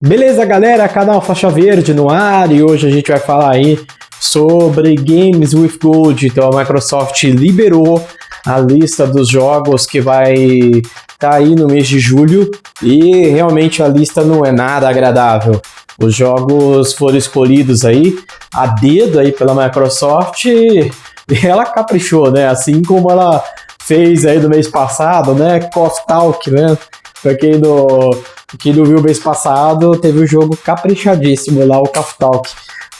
Beleza, galera? Canal Faixa Verde no ar e hoje a gente vai falar aí sobre Games with Gold. Então a Microsoft liberou a lista dos jogos que vai estar tá aí no mês de julho e realmente a lista não é nada agradável. Os jogos foram escolhidos aí a dedo aí pela Microsoft e ela caprichou, né? Assim como ela fez aí no mês passado, né? Cost Talk, né? Pra quem não quem não viu o mês passado, teve um jogo caprichadíssimo lá, o Call Talk,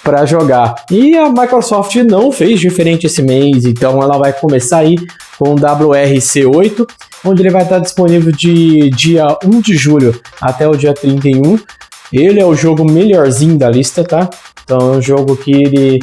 para jogar. E a Microsoft não fez diferente esse mês, então ela vai começar aí com o WRC8, onde ele vai estar disponível de dia 1 de julho até o dia 31. Ele é o jogo melhorzinho da lista, tá? Então é um jogo que ele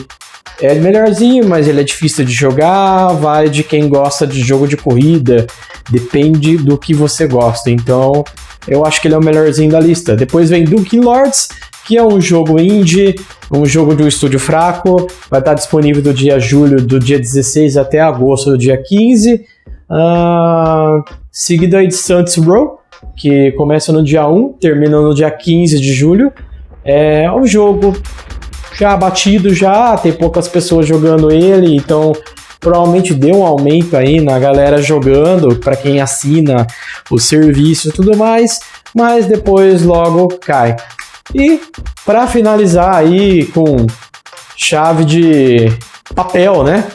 é melhorzinho, mas ele é difícil de jogar, vai de quem gosta de jogo de corrida, depende do que você gosta. Então, eu acho que ele é o melhorzinho da lista. Depois vem Duke Lords, que é um jogo indie, um jogo de um estúdio fraco, vai estar disponível do dia julho, do dia 16 até agosto do dia 15. Uh, seguido aí de Saints Row, que começa no dia 1, termina no dia 15 de julho. É um jogo já batido já, tem poucas pessoas jogando ele, então provavelmente deu um aumento aí na galera jogando, para quem assina o serviço e tudo mais, mas depois logo cai. E para finalizar aí com chave de papel, né?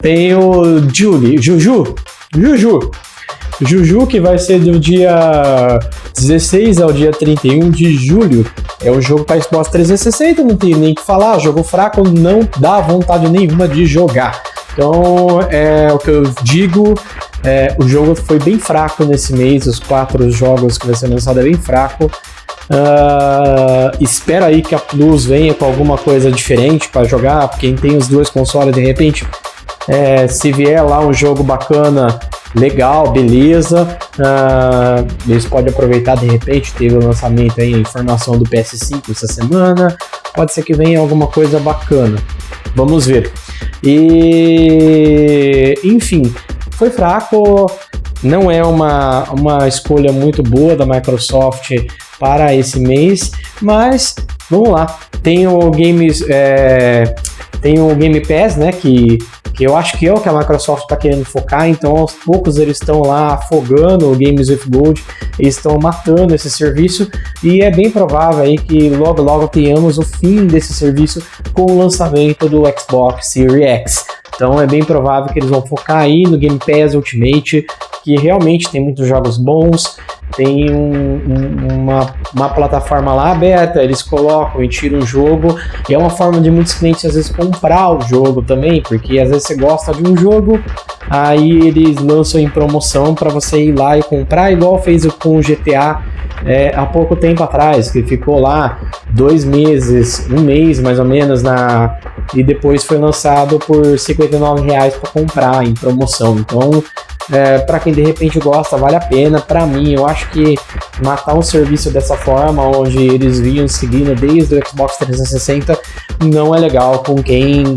Tem o Julie, Juju, Juju, Juju, que vai ser do dia 16 ao dia 31 de julho. É o jogo para Xbox 360, não tem nem que falar. Jogo fraco não dá vontade nenhuma de jogar. Então, é o que eu digo. É, o jogo foi bem fraco nesse mês. Os quatro jogos que vai ser lançado é bem fraco. Uh, espera aí que a Plus venha com alguma coisa diferente para jogar. Quem tem os dois consoles, de repente, é, se vier lá um jogo bacana legal, beleza. Uh, eles podem aproveitar de repente, teve o lançamento aí, a informação do PS5 essa semana. Pode ser que venha alguma coisa bacana. Vamos ver. E enfim, foi fraco. Não é uma, uma escolha muito boa da Microsoft para esse mês, mas vamos lá. Tem o Games, é, tem o Game Pass, né? Que que eu acho que é o que a Microsoft está querendo focar, então aos poucos eles estão lá afogando o Games with Gold, eles estão matando esse serviço e é bem provável aí que logo logo tenhamos o fim desse serviço com o lançamento do Xbox Series X. Então é bem provável que eles vão focar aí no Game Pass Ultimate, que realmente tem muitos jogos bons, tem um, um, uma, uma plataforma lá aberta, eles colocam e tiram o jogo, e é uma forma de muitos clientes às vezes comprar o jogo também, porque às vezes você gosta de um jogo, aí eles lançam em promoção para você ir lá e comprar, igual fez com o GTA é, há pouco tempo atrás, que ficou lá dois meses, um mês mais ou menos, na e depois foi lançado por R$ 59,00 para comprar em promoção. Então é, para quem de repente gosta, vale a pena. Para mim, eu acho que matar um serviço dessa forma, onde eles vinham seguindo desde o Xbox 360, não é legal com quem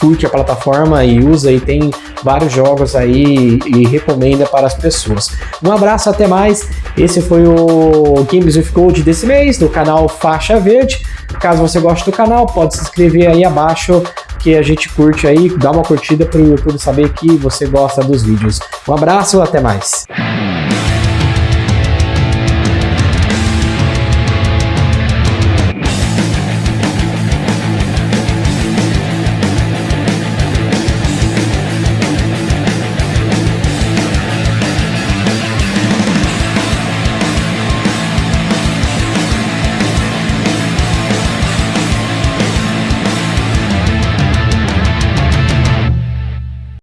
curte a plataforma e usa e tem vários jogos aí e recomenda para as pessoas. Um abraço, até mais. Esse foi o Games with Gold desse mês, do canal Faixa Verde. Caso você goste do canal, pode se inscrever aí abaixo que a gente curte aí, dá uma curtida para o YouTube saber que você gosta dos vídeos. Um abraço, até mais.